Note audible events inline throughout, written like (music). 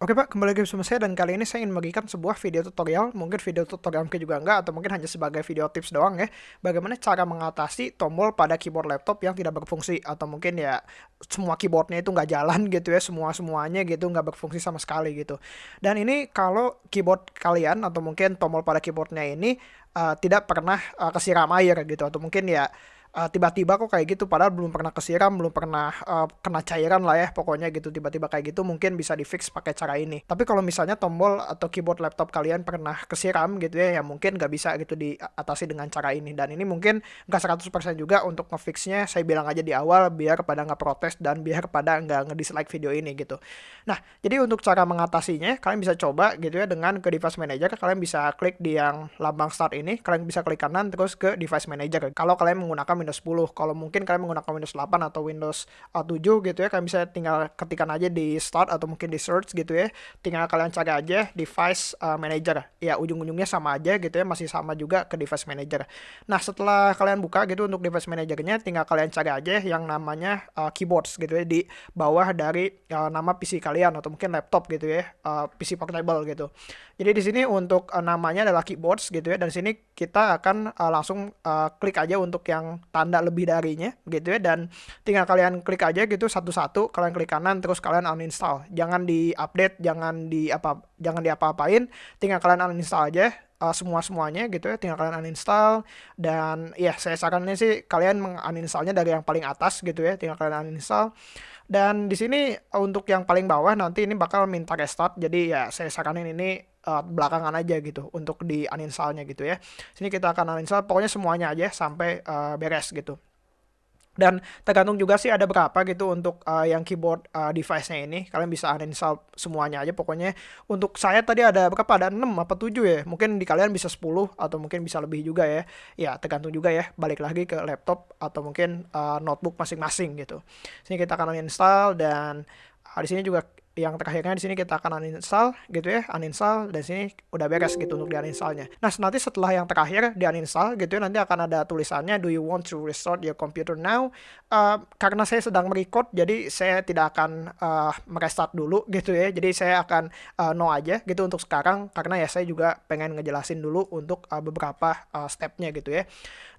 Oke Pak, kembali lagi bersama saya dan kali ini saya ingin membagikan sebuah video tutorial, mungkin video tutorial mungkin juga enggak, atau mungkin hanya sebagai video tips doang ya, bagaimana cara mengatasi tombol pada keyboard laptop yang tidak berfungsi, atau mungkin ya semua keyboardnya itu nggak jalan (laughs) gitu ya, semua-semuanya gitu nggak berfungsi sama sekali gitu. Dan ini kalau keyboard kalian, atau mungkin tombol pada keyboardnya ini uh, tidak pernah uh, kesiram air gitu, atau mungkin ya uh, tiba-tiba kok kayak gitu padahal belum pernah kesiram belum pernah uh, kena cairan lah ya pokoknya gitu tiba-tiba kayak gitu mungkin bisa di fix pakai cara ini. Tapi kalau misalnya tombol atau keyboard laptop kalian pernah kesiram gitu ya ya mungkin nggak bisa gitu diatasi dengan cara ini. Dan ini mungkin nggak 100% juga untuk ngefixnya saya bilang aja di awal biar pada nggak protes dan biar pada nggak ngedislike video ini gitu. Nah jadi untuk cara mengatasinya kalian bisa coba gitu ya dengan ke device manager kalian bisa klik di yang lambang start ini kalian bisa klik kanan terus ke device manager. Kalau kalian menggunakan Windows 10. Kalau mungkin kalian menggunakan Windows 8 atau Windows 7 gitu ya, kalian bisa tinggal ketikkan aja di start atau mungkin di search gitu ya. Tinggal kalian cari aja device uh, manager. Ya, ujung-ujungnya sama aja gitu ya, masih sama juga ke device manager. Nah, setelah kalian buka gitu untuk device managernya, tinggal kalian cari aja yang namanya uh, keyboards gitu ya di bawah dari uh, nama PC kalian atau mungkin laptop gitu ya, uh, PC portable gitu. Jadi di sini untuk uh, namanya adalah keyboards gitu ya dan sini kita akan uh, langsung uh, klik aja untuk yang tanda lebih darinya gitu ya. Dan tinggal kalian klik aja gitu satu-satu kalian klik kanan terus kalian uninstall. Jangan di-update, jangan di apa jangan diapa-apain, tinggal kalian uninstall aja uh, semua semuanya gitu ya tinggal kalian uninstall. Dan ya saya sarannya sih kalian menguninstallnya dari yang paling atas gitu ya tinggal kalian uninstall. Dan di sini untuk yang paling bawah nanti ini bakal minta restart. Jadi ya saya saranin ini uh, belakangan aja gitu untuk di uninstallnya gitu ya. Sini kita akan uninstall pokoknya semuanya aja sampai uh, beres gitu. Dan tergantung juga sih ada berapa gitu untuk uh, yang keyboard uh, device-nya ini. Kalian bisa uninstall semuanya aja pokoknya. Untuk saya tadi ada berapa? Ada 6 apa 7 ya. Mungkin di kalian bisa 10 atau mungkin bisa lebih juga ya. Ya, tergantung juga ya. Balik lagi ke laptop atau mungkin uh, notebook masing-masing gitu. Sini kita akan uninstall dan di sini juga yang terakhirnya di sini kita akan uninstall gitu ya, uninstall dan sini udah beres gitu untuk di uninstallnya. Nah nanti setelah yang terakhir di uninstall gitu ya, nanti akan ada tulisannya Do you want to restart your computer now? Uh, karena saya sedang merecord jadi saya tidak akan uh, merestart dulu gitu ya. Jadi saya akan uh, no aja gitu untuk sekarang karena ya saya juga pengen ngejelasin dulu untuk uh, beberapa uh, stepnya gitu ya.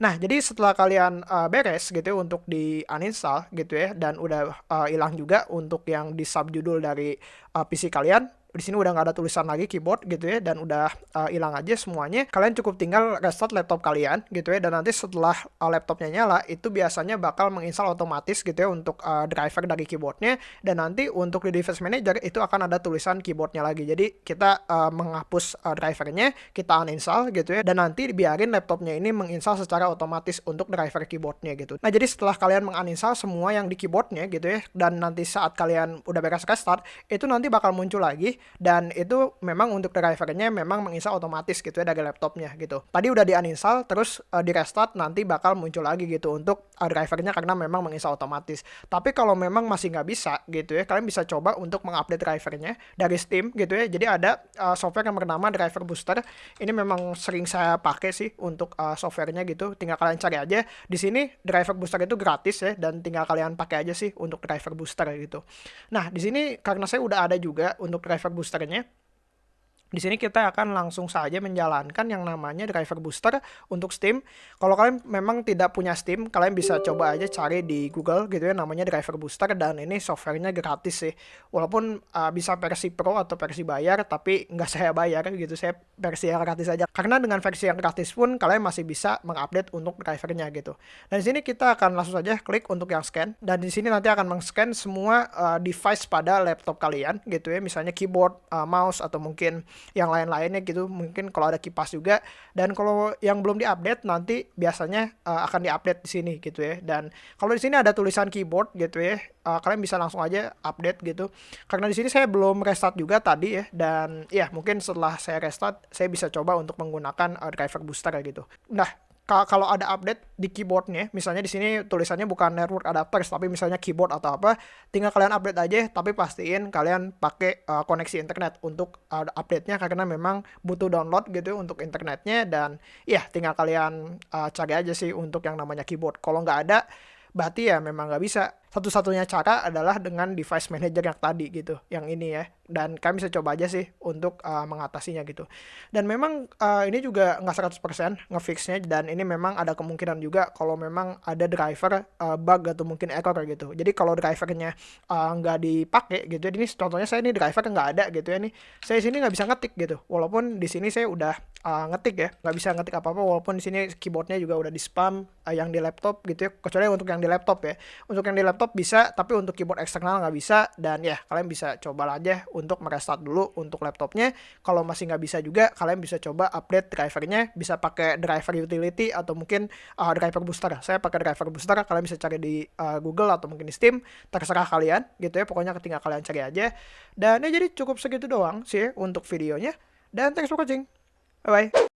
Nah jadi setelah kalian uh, beres gitu ya untuk di uninstall gitu ya dan udah hilang uh, juga untuk yang di subjudul dari uh, PC kalian di sini udah nggak ada tulisan lagi keyboard gitu ya dan udah uh, hilang uh, aja semuanya. Kalian cukup tinggal restart laptop kalian gitu ya dan nanti setelah uh, laptopnya nyala itu biasanya bakal menginstal otomatis gitu ya untuk uh, driver dari keyboardnya. Dan nanti untuk di device manager itu akan ada tulisan keyboardnya lagi. Jadi kita uh, menghapus uh, drivernya kita uninstall gitu ya dan nanti biarin laptopnya ini menginstal secara otomatis untuk driver keyboardnya gitu. Nah jadi setelah kalian menginstal semua yang di keyboardnya gitu ya dan nanti saat kalian udah beres restart itu nanti bakal muncul lagi dan itu memang untuk drivernya memang menginstal otomatis gitu ya dari laptopnya gitu. Tadi udah di uninstall terus uh, di restart nanti bakal muncul lagi gitu untuk uh, drivernya karena memang menginstal otomatis. Tapi kalau memang masih nggak bisa gitu ya, kalian bisa coba untuk mengupdate drivernya dari Steam gitu ya. Jadi ada uh, software yang bernama Driver Booster. Ini memang sering saya pakai sih untuk uh, softwarenya gitu. Tinggal kalian cari aja. Di sini Driver Booster itu gratis ya dan tinggal kalian pakai aja sih untuk Driver Booster gitu. Nah, di sini karena saya udah ada juga untuk Driver boosternya di sini kita akan langsung saja menjalankan yang namanya driver booster untuk Steam. Kalau kalian memang tidak punya Steam, kalian bisa coba aja cari di Google gitu ya namanya driver booster dan ini softwarenya gratis sih. Walaupun uh, bisa versi pro atau versi bayar, tapi nggak (laughs) saya bayar gitu, saya versi yang gratis aja. Karena dengan versi yang gratis pun kalian masih bisa mengupdate untuk drivernya gitu. Dan di sini kita akan langsung saja klik untuk yang scan dan di sini nanti akan meng-scan semua uh, device pada laptop kalian gitu ya, misalnya keyboard, uh, mouse atau mungkin yang lain-lainnya gitu. Mungkin kalau ada kipas juga. Dan kalau yang belum diupdate nanti biasanya uh, akan diupdate di sini gitu ya. Dan kalau di sini ada tulisan keyboard gitu ya uh, kalian bisa langsung aja update gitu. Karena di sini saya belum restart juga tadi ya. Dan ya mungkin setelah saya restart saya bisa coba untuk menggunakan uh, driver booster gitu. Nah kalau ada update di keyboardnya, misalnya di sini tulisannya bukan network adapters, tapi misalnya keyboard atau apa, tinggal kalian update aja, tapi pastiin kalian pakai uh, koneksi internet untuk uh, update-nya karena memang butuh download gitu untuk internetnya dan ya tinggal kalian uh, cari aja sih untuk yang namanya keyboard. Kalau nggak ada, berarti ya memang nggak bisa satu-satunya cara adalah dengan device manager yang tadi gitu, yang ini ya. Dan kalian bisa coba aja sih untuk uh, mengatasinya gitu. Dan memang uh, ini juga nggak 100% ngefixnya dan ini memang ada kemungkinan juga kalau memang ada driver uh, bug atau mungkin error gitu. Jadi kalau drivernya uh, nggak dipakai gitu, ini contohnya saya ini driver nggak ada gitu ya nih. Saya sini nggak bisa ngetik gitu. Walaupun di sini saya udah uh, ngetik ya, nggak bisa ngetik apa-apa walaupun di sini keyboardnya juga udah di spam uh, yang di laptop gitu ya. Kecuali untuk yang di laptop ya. Untuk yang di laptop laptop bisa tapi untuk keyboard eksternal nggak bisa. Dan ya kalian bisa coba aja untuk merestart dulu untuk laptopnya. Kalau masih nggak bisa juga kalian bisa coba update drivernya. Bisa pakai driver utility atau mungkin uh, driver booster. Saya pakai driver booster kalian bisa cari di uh, Google atau mungkin di Steam. Terserah kalian gitu ya. Pokoknya ketika kalian cari aja. Dan ya jadi cukup segitu doang sih untuk videonya. Dan thanks for watching. Bye bye